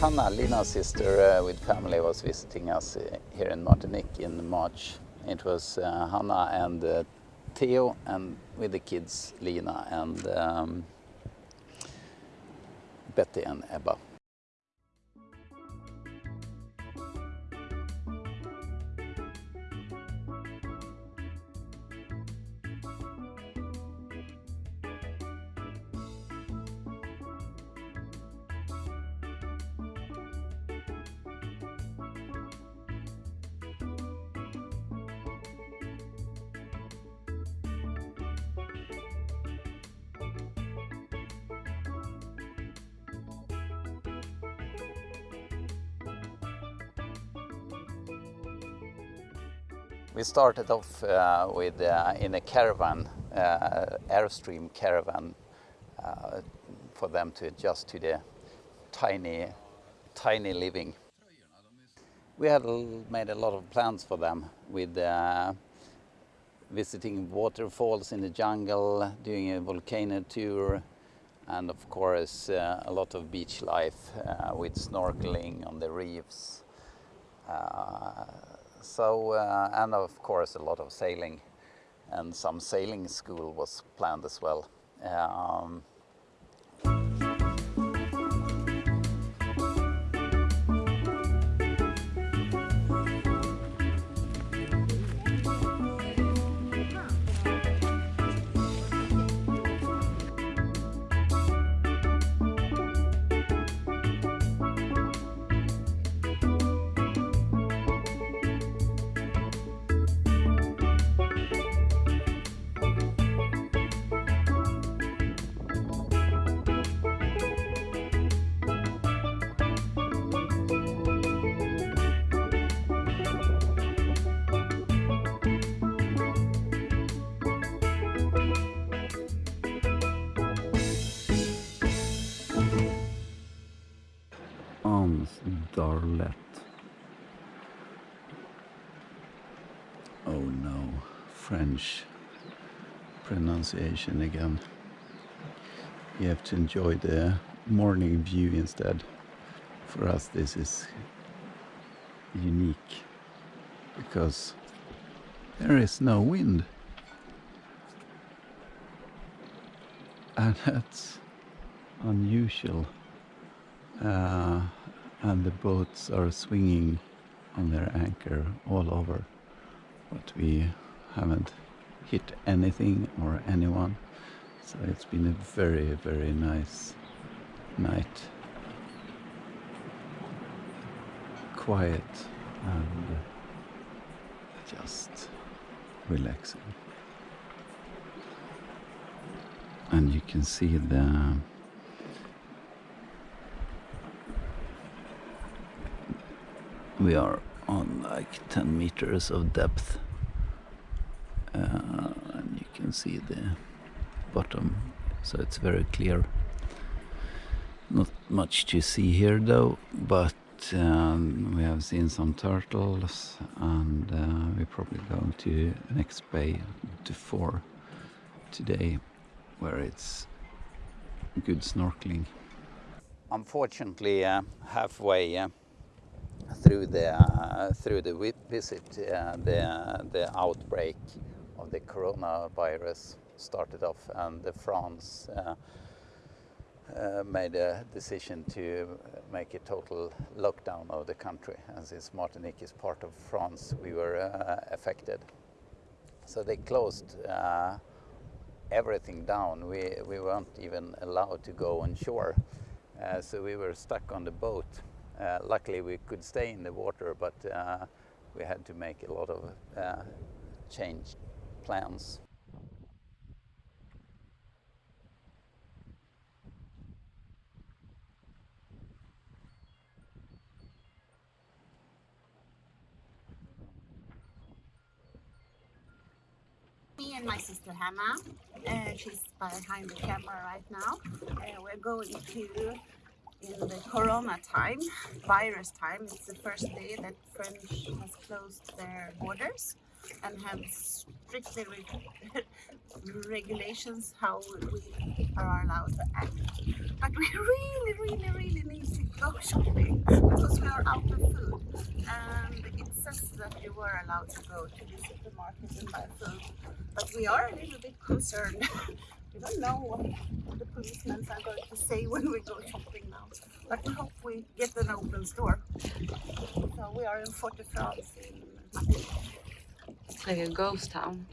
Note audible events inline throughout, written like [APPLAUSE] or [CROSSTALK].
Hanna, Lina's sister uh, with family, was visiting us uh, here in Martinique in March. It was uh, Hanna and uh, Theo, and with the kids, Lina and um, Betty and Ebba. We started off uh, with uh, in a caravan, uh, Airstream caravan, uh, for them to adjust to the tiny, tiny living. We had made a lot of plans for them with uh, visiting waterfalls in the jungle, doing a volcano tour, and of course uh, a lot of beach life with snorkeling on the reefs so uh, and of course a lot of sailing and some sailing school was planned as well. Um, d'Arlet. Oh no, French pronunciation again. You have to enjoy the morning view instead. For us this is unique because there is no wind. And [LAUGHS] that's unusual. Uh, and the boats are swinging on their anchor all over. But we haven't hit anything or anyone. So it's been a very very nice night. Quiet and just relaxing. And you can see the we are on like 10 meters of depth. Uh, and you can see the bottom so it's very clear. Not much to see here though but um, we have seen some turtles and uh, we're probably going to next bay to four today where it's good snorkeling. Unfortunately uh, halfway uh, through the uh, through the visit, uh, the the outbreak of the coronavirus started off, and France uh, uh, made a decision to make a total lockdown of the country. And since Martinique is part of France, we were uh, affected. So they closed everything down. We we weren't even allowed to go on shore, so we were stuck on the boat luckily we could stay in the water, but uh, we had to make a lot of uh, change plans. Me and my sister Hannah, uh, she's behind the camera right now. Uh, we're going to in the corona time, virus time. It's the first day that French has closed their borders. and have strictly re- [LAUGHS] regulations how we are allowed to act. But we [LAUGHS] really, really, really need to go shopping because we are out of food. And it says that you were allowed to go to the supermarket and buy food. But we are a little bit concerned. [LAUGHS] we don't know what the policemen are going to say when we go shopping. But we hope we get an open store. So we are in Fort de France in. It's like a ghost town.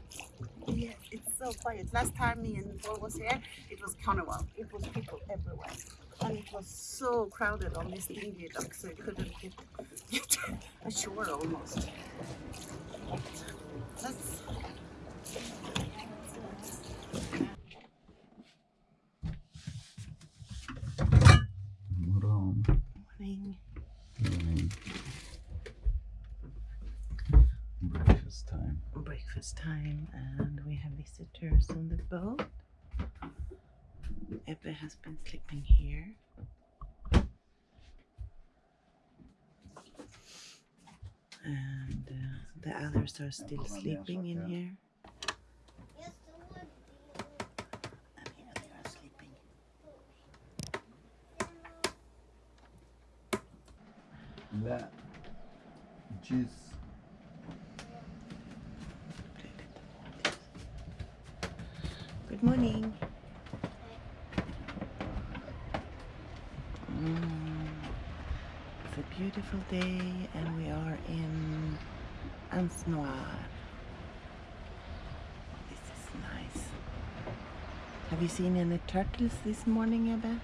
Yeah, it's so quiet. Last time me and Paul was here, it was carnival. It was people everywhere. And it was so crowded on this dingy dock, so you couldn't get, get [LAUGHS] ashore almost. But let's Morgon. morning. Morning. Breakfast time. breakfast time and we have visitors on the boat. Ebba has been sleeping here. And uh, the others are still sleeping in here. And here they are sleeping. La juice. Good morning. Mm, It's a beautiful day and we are in Anse Noire. This is nice. Have you seen any turtles this morning, Ebba?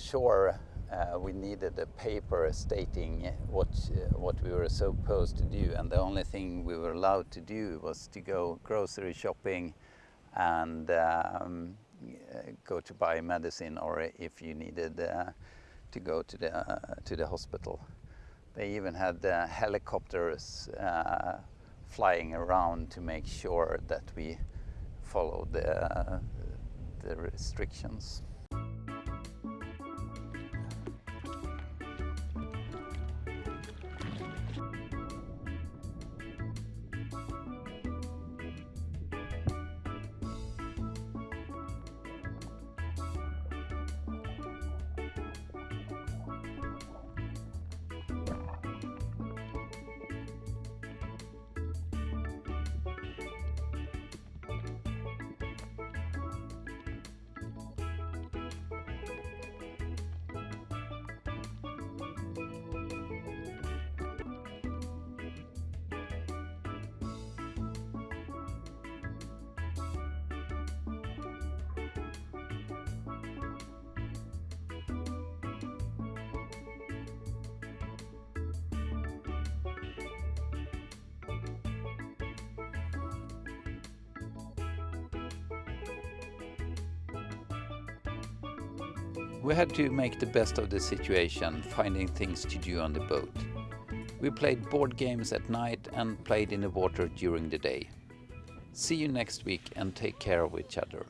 Ashore, uh, we needed a paper stating what uh, what we were supposed to do, and the only thing we were allowed to do was to go grocery shopping and um, go to buy medicine, or if you needed uh, to go to the uh, to the hospital. They even had uh, helicopters uh, flying around to make sure that we followed the the restrictions. We had to make the best of the situation, finding things to do on the boat. We played board games at night and played in the water during the day. See you next week and take care of each other.